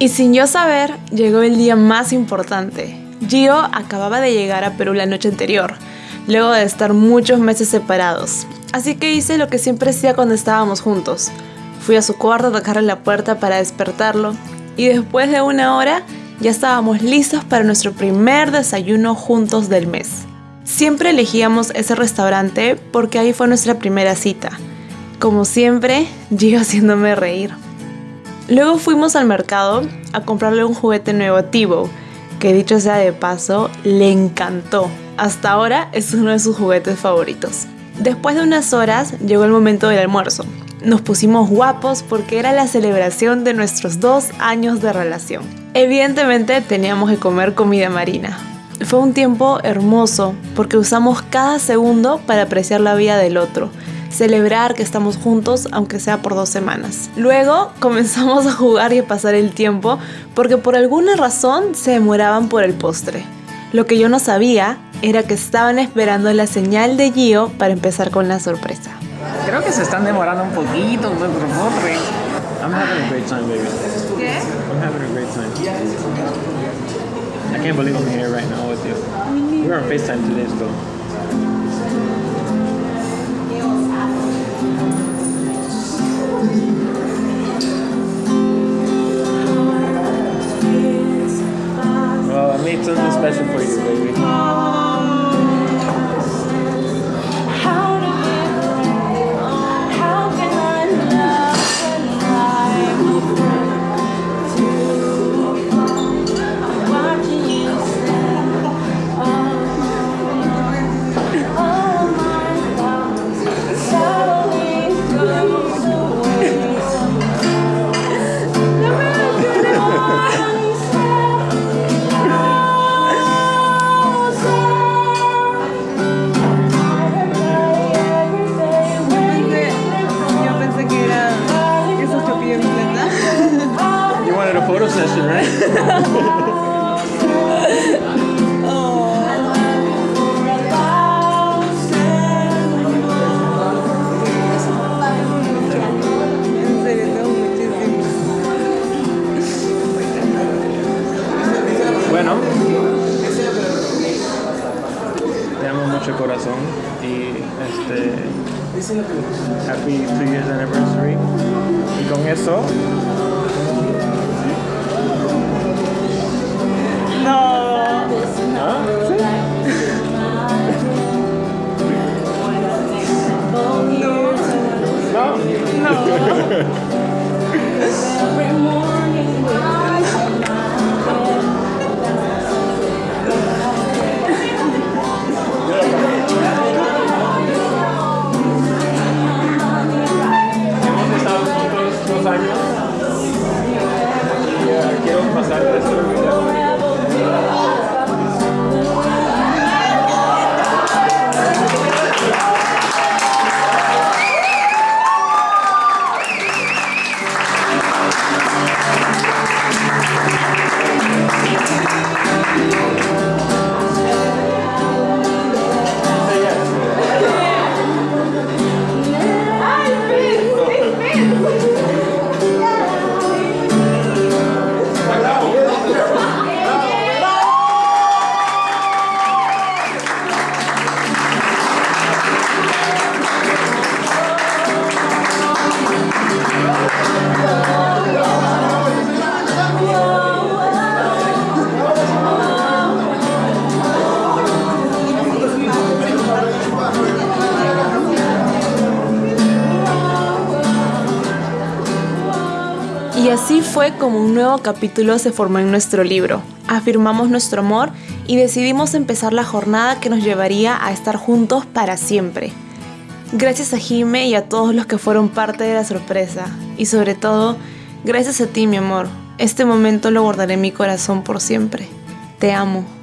Y sin yo saber, llegó el día más importante. Gio acababa de llegar a Perú la noche anterior, luego de estar muchos meses separados. Así que hice lo que siempre hacía cuando estábamos juntos. Fui a su cuarto a tocarle la puerta para despertarlo y después de una hora ya estábamos listos para nuestro primer desayuno juntos del mes. Siempre elegíamos ese restaurante porque ahí fue nuestra primera cita. Como siempre, Gio haciéndome reír. Luego fuimos al mercado a comprarle un juguete nuevo a Tibo, que dicho sea de paso, le encantó. Hasta ahora es uno de sus juguetes favoritos. Después de unas horas llegó el momento del almuerzo. Nos pusimos guapos porque era la celebración de nuestros dos años de relación. Evidentemente teníamos que comer comida marina. Fue un tiempo hermoso porque usamos cada segundo para apreciar la vida del otro, celebrar que estamos juntos aunque sea por dos semanas. Luego comenzamos a jugar y a pasar el tiempo porque por alguna razón se demoraban por el postre. Lo que yo no sabía era que estaban esperando la señal de Gio para empezar con la sorpresa. Creo que se están demorando un poquito el postre. I'm having a great time, baby. ¿Qué? I'm having a great time. I can't believe I'm here right now with you. We were on FaceTime two days ago. Session, right? En serio, tengo muchísimo. Bueno, te amo mucho corazón y este happy two years anniversary y con eso Tchau. Ờ. Y así fue como un nuevo capítulo se formó en nuestro libro. Afirmamos nuestro amor y decidimos empezar la jornada que nos llevaría a estar juntos para siempre. Gracias a Jime y a todos los que fueron parte de la sorpresa. Y sobre todo, gracias a ti, mi amor. Este momento lo guardaré en mi corazón por siempre. Te amo.